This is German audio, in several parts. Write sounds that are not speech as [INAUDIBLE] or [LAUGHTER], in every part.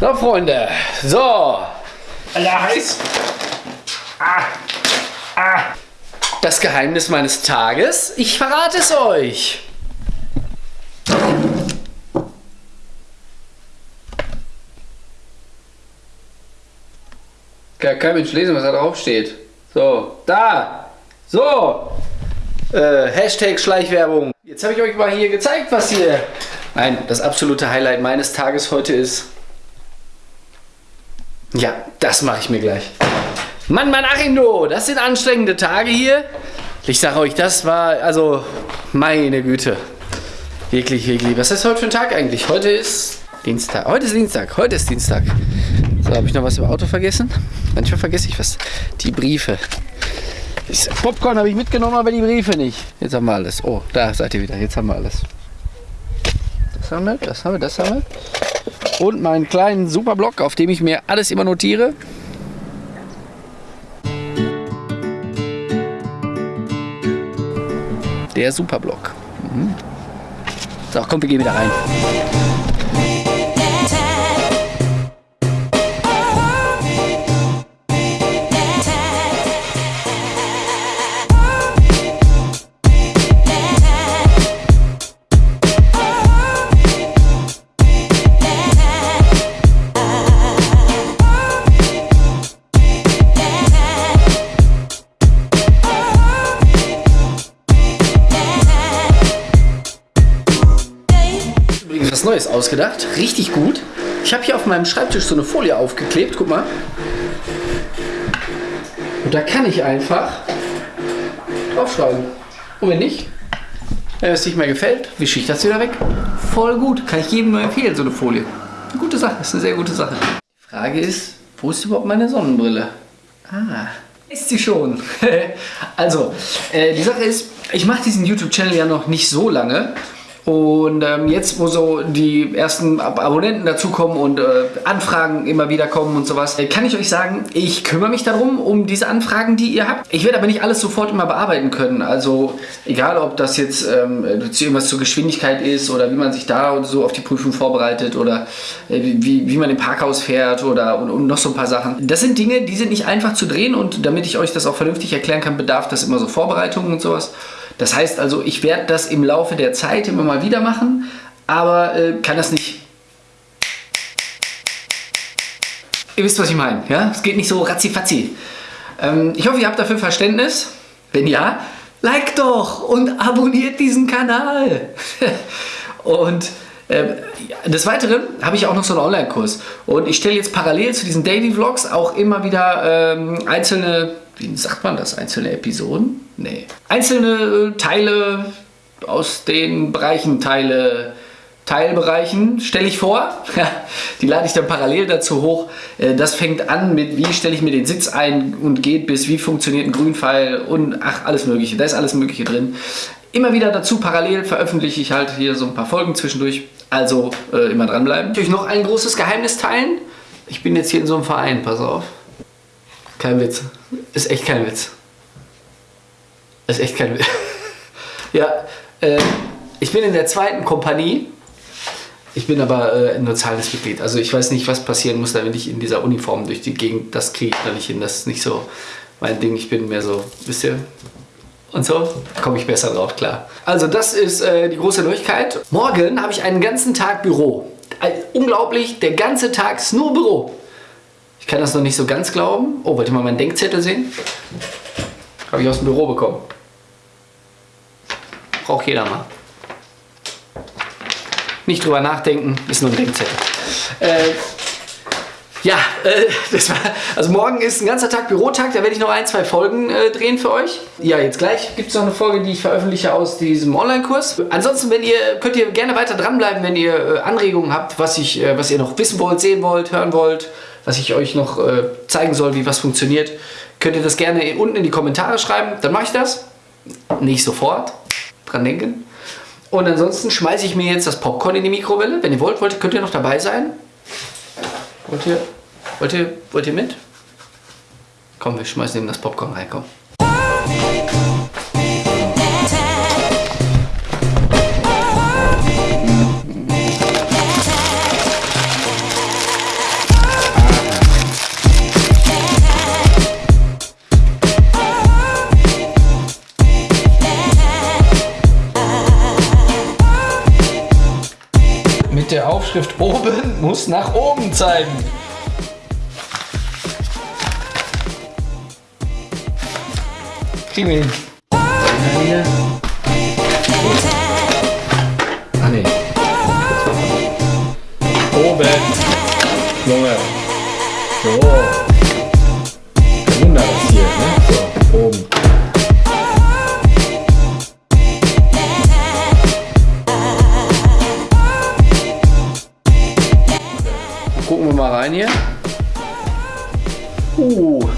So, Freunde. So. Alter, heiß. Ah. Ah. Das Geheimnis meines Tages. Ich verrate es euch. Kann kein Mensch lesen, was da drauf steht. So, da. So. Äh, Hashtag Schleichwerbung. Jetzt habe ich euch mal hier gezeigt, was hier... Nein, das absolute Highlight meines Tages heute ist... Ja, das mache ich mir gleich. Mann, Mann, Achindo, das sind anstrengende Tage hier. Ich sage euch, das war, also, meine Güte. Wirklich, wirklich. Was ist heute für ein Tag eigentlich? Heute ist Dienstag. Heute ist Dienstag. Heute ist Dienstag. So, habe ich noch was im Auto vergessen? Manchmal vergesse ich was. Die Briefe. Popcorn habe ich mitgenommen, aber die Briefe nicht. Jetzt haben wir alles. Oh, da seid ihr wieder. Jetzt haben wir alles. Das haben wir, das haben wir, das haben wir. Und meinen kleinen Superblock, auf dem ich mir alles immer notiere. Der Superblock. Mhm. So, komm, wir gehen wieder rein. Ausgedacht. Richtig gut. Ich habe hier auf meinem Schreibtisch so eine Folie aufgeklebt. Guck mal. Und da kann ich einfach draufschreiben. Und wenn nicht, wenn es nicht mehr gefällt, wische ich das wieder weg. Voll gut. Kann ich jedem nur empfehlen, so eine Folie. Eine gute Sache. Ist eine sehr gute Sache. Die Frage ist, wo ist überhaupt meine Sonnenbrille? Ah. Ist sie schon. [LAUGHS] also, äh, die Sache ist, ich mache diesen YouTube-Channel ja noch nicht so lange. Und ähm, jetzt, wo so die ersten Ab Abonnenten dazukommen und äh, Anfragen immer wieder kommen und sowas, äh, kann ich euch sagen, ich kümmere mich darum, um diese Anfragen, die ihr habt. Ich werde aber nicht alles sofort immer bearbeiten können. Also egal, ob das jetzt ähm, irgendwas zur Geschwindigkeit ist oder wie man sich da so auf die Prüfung vorbereitet oder äh, wie, wie man im Parkhaus fährt oder und, und noch so ein paar Sachen. Das sind Dinge, die sind nicht einfach zu drehen und damit ich euch das auch vernünftig erklären kann, bedarf das immer so Vorbereitungen und sowas. Das heißt also, ich werde das im Laufe der Zeit immer mal wieder machen, aber äh, kann das nicht... Ihr wisst, was ich meine, ja? Es geht nicht so ratzifatzi. Ähm, ich hoffe, ihr habt dafür Verständnis. Wenn ja, like doch und abonniert diesen Kanal. [LAUGHS] und äh, des Weiteren habe ich auch noch so einen Online-Kurs. Und ich stelle jetzt parallel zu diesen Daily Vlogs auch immer wieder ähm, einzelne, wie sagt man das, einzelne Episoden? Nee. Einzelne äh, Teile aus den Bereichen, Teile, Teilbereichen stelle ich vor. [LAUGHS] Die lade ich dann parallel dazu hoch. Äh, das fängt an mit, wie stelle ich mir den Sitz ein und geht bis, wie funktioniert ein Grünpfeil und ach, alles mögliche. Da ist alles mögliche drin. Immer wieder dazu parallel veröffentliche ich halt hier so ein paar Folgen zwischendurch. Also äh, immer dranbleiben. Ich euch noch ein großes Geheimnis teilen. Ich bin jetzt hier in so einem Verein, pass auf. Kein Witz. Ist echt kein Witz. Ist echt kein Witz. [LAUGHS] ja, äh, ich bin in der zweiten Kompanie. Ich bin aber äh, nur zahlendes Mitglied. Also ich weiß nicht, was passieren muss, damit ich in dieser Uniform durch die Gegend, das kriege ich da nicht hin. Das ist nicht so mein Ding. Ich bin mehr so, wisst ihr, und so komme ich besser drauf klar. Also das ist äh, die große Neuigkeit. Morgen habe ich einen ganzen Tag Büro. Also, unglaublich, der ganze Tag ist nur Büro. Ich kann das noch nicht so ganz glauben. Oh, wollt ihr mal meinen Denkzettel sehen? Habe ich aus dem Büro bekommen. Braucht jeder mal. Nicht drüber nachdenken, ist nur ein Denkzettel. Äh, ja, äh, [LAUGHS] das war, also morgen ist ein ganzer Tag Bürotag, da werde ich noch ein, zwei Folgen äh, drehen für euch. Ja, jetzt gleich gibt es noch eine Folge, die ich veröffentliche aus diesem Online-Kurs. Ansonsten, wenn ihr, könnt ihr gerne weiter dranbleiben, wenn ihr äh, Anregungen habt, was, ich, äh, was ihr noch wissen wollt, sehen wollt, hören wollt, was ich euch noch äh, zeigen soll, wie was funktioniert. Könnt ihr das gerne unten in die Kommentare schreiben, dann mache ich das. Nicht sofort, dran denken. Und ansonsten schmeiße ich mir jetzt das Popcorn in die Mikrowelle. Wenn ihr wollt, wollt könnt ihr noch dabei sein. Wollt ihr, wollt ihr, wollt ihr mit? Komm, wir schmeißen eben das Popcorn rein, komm. Aufschrift oben muss nach oben zeigen. Kriegen wir hin. Ah ne. Oben. Junge. So. Gucken wir mal rein hier. Uh,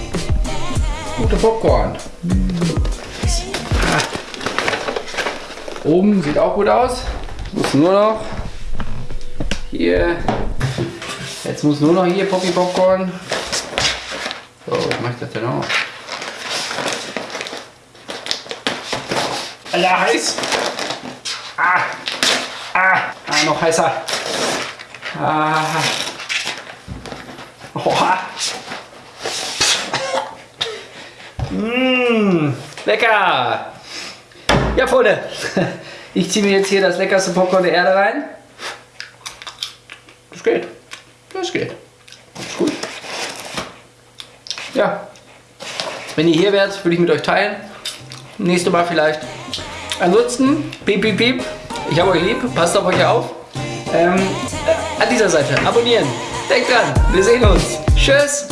gute Popcorn. Oben sieht auch gut aus. Muss nur noch hier. Jetzt muss nur noch hier Poppy Popcorn. So, was mache ich das denn auch? Alter, heiß! Ah! Ah! Ah, noch heißer! Ah! Oha! Mmh, lecker! Ja, Freunde, [LAUGHS] ich ziehe mir jetzt hier das leckerste Popcorn der Erde rein. Das geht. Das geht. Ist gut. Ja. Wenn ihr hier wärt, würde ich mit euch teilen. Nächste Mal vielleicht. Ansonsten, piep, piep, piep. Ich habe euch lieb. Passt auf euch auf. Ähm, an dieser Seite abonnieren. Denkt dran, wir sehen uns. Tschüss.